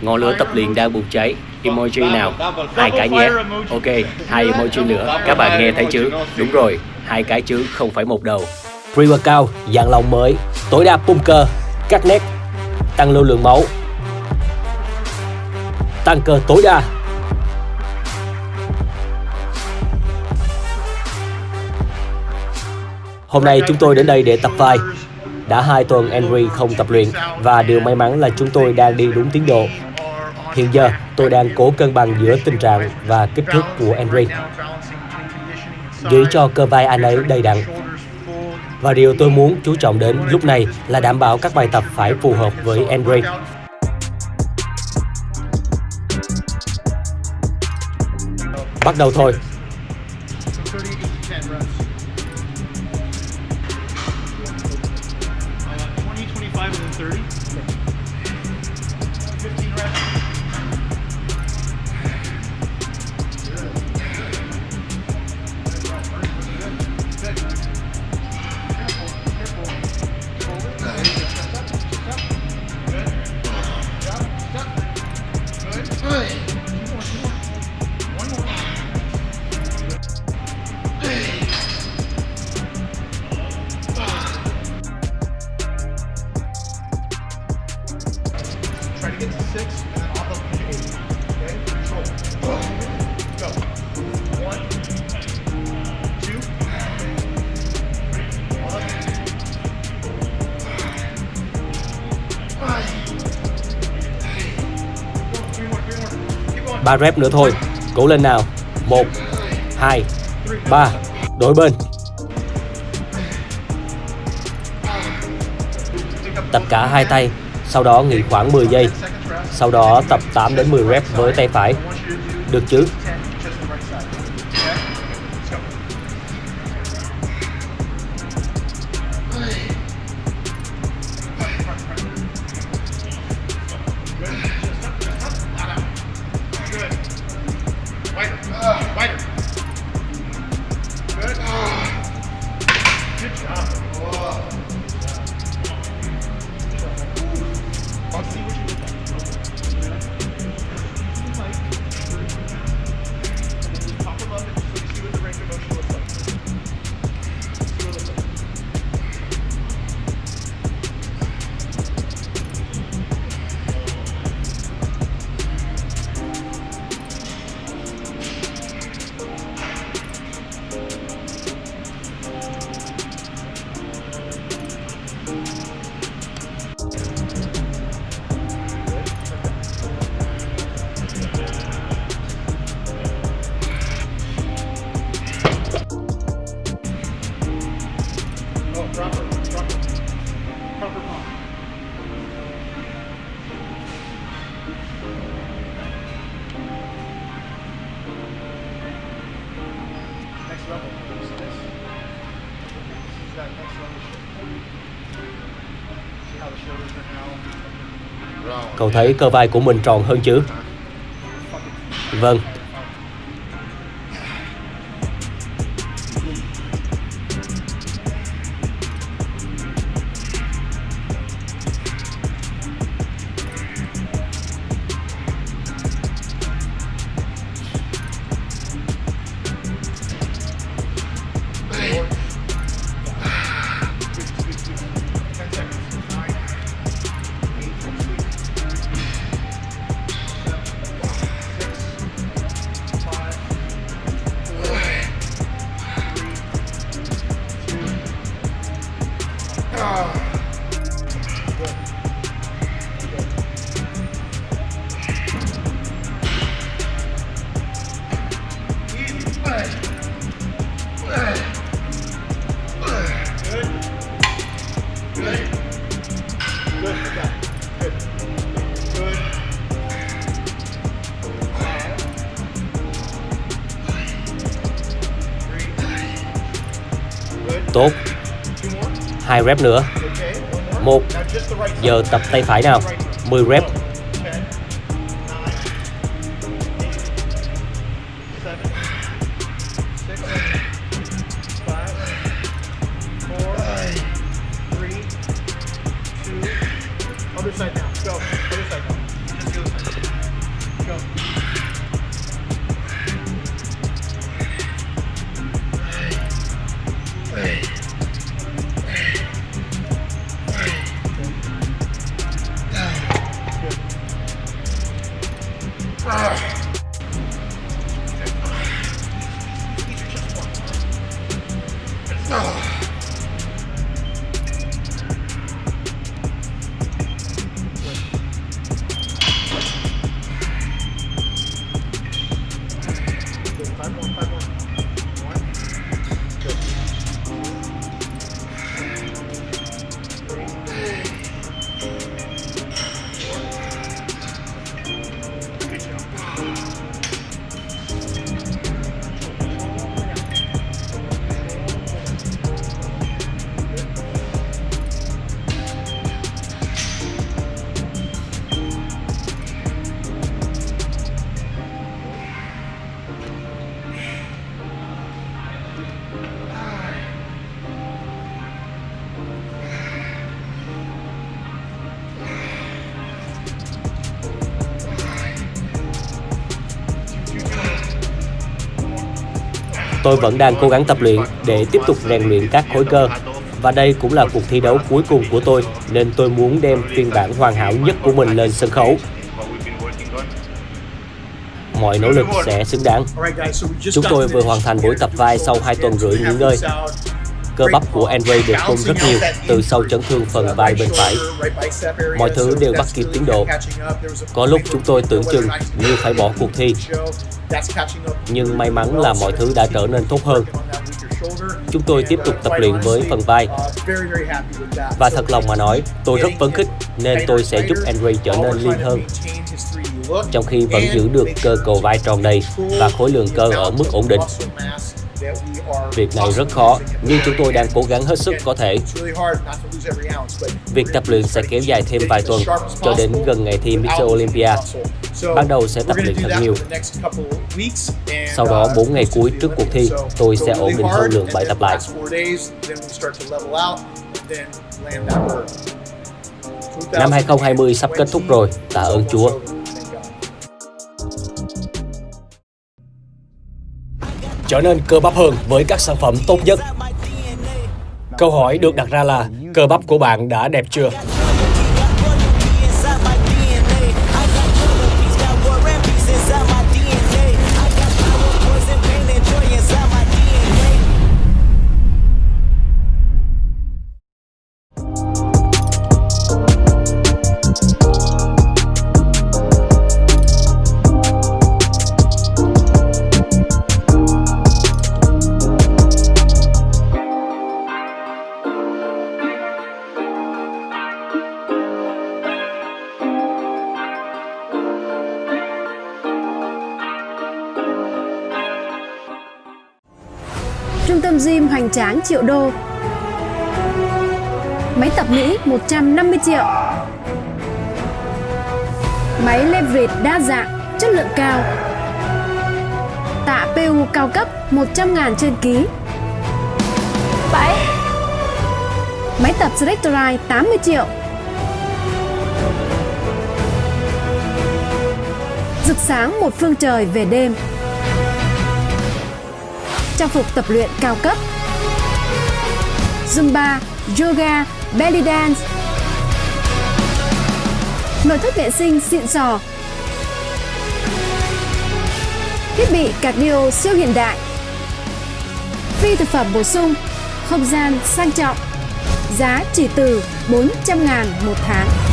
Ngọn lửa tập luyện đang bùng cháy. Emoji nào? Hai cái nhé. Ok, hai emoji nữa. Các bạn nghe thấy chứ? Đúng rồi, hai cái chứ, không phải một đầu. Pre-workout, dạng lòng mới, tối đa pump cơ, cắt nét, tăng lưu lượng máu, tăng cơ tối đa. Hôm nay chúng tôi đến đây để tập vai. Đã hai tuần Henry không tập luyện và điều may mắn là chúng tôi đang đi đúng tiến độ. Hiện giờ, tôi đang cố cân bằng giữa tình trạng và kích thước của Henry giữ cho cơ vai anh ấy đầy đặn. Và điều tôi muốn chú trọng đến lúc này là đảm bảo các bài tập phải phù hợp với Henry. Bắt đầu thôi. 530? 15 reps. Ba rep nữa thôi. Cố lên nào. Một, hai, ba. Đổi bên. Tập cả hai tay sau đó nghỉ khoảng 10 giây. Sau đó tập 8 đến 10 rep với tay phải. Được chứ? Good ah, ah. job. Cậu thấy cơ vai của mình tròn hơn chứ? Vâng, Tốt. Hai rep nữa. Một Giờ tập tay phải nào. 10 rep. Tôi vẫn đang cố gắng tập luyện để tiếp tục rèn luyện các khối cơ. Và đây cũng là cuộc thi đấu cuối cùng của tôi, nên tôi muốn đem phiên bản hoàn hảo nhất của mình lên sân khấu. Mọi nỗ lực sẽ xứng đáng. Chúng tôi vừa hoàn thành buổi tập vai sau hai tuần rưỡi nghỉ ngơi. Cơ bắp của Andre được tung rất nhiều từ sau chấn thương phần vai bên phải. Mọi thứ đều bắt kịp tiến độ. Có lúc chúng tôi tưởng chừng như phải bỏ cuộc thi, nhưng may mắn là mọi thứ đã trở nên tốt hơn. Chúng tôi tiếp tục tập luyện với phần vai. Và thật lòng mà nói, tôi rất phấn khích nên tôi sẽ giúp Andre trở nên lean hơn, trong khi vẫn giữ được cơ cầu vai tròn đầy và khối lượng cơ ở mức ổn định. Việc này rất khó, nhưng chúng tôi đang cố gắng hết sức có thể. Việc tập luyện sẽ kéo dài thêm vài tuần cho đến gần ngày thi Mr. Olympia. Ban đầu sẽ tập luyện thật nhiều. Sau đó 4 ngày cuối trước cuộc thi, tôi sẽ ổn định hơn lượng bài tập lại. Năm 2020 sắp kết thúc rồi, tạ ơn Chúa. Trở nên cơ bắp hơn với các sản phẩm tốt nhất. Câu hỏi được đặt ra là, cơ bắp của bạn đã đẹp chưa? Gym hoành tráng triệu đô. Máy tập Mỹ 150 triệu. Máy leverage đa dạng, chất lượng cao. Tạ PU cao cấp 100 ngàn trên ký. 7 Máy tập Selectorite 80 triệu. Rực sáng một phương trời về đêm trang phục tập luyện cao cấp. Zumba, Yoga, Belly Dance. Nội thất vệ sinh xịn sò. Thiết bị cardio siêu hiện đại. Phi thực phẩm bổ sung Không gian sang trọng. Giá chỉ từ 400 ngàn một tháng.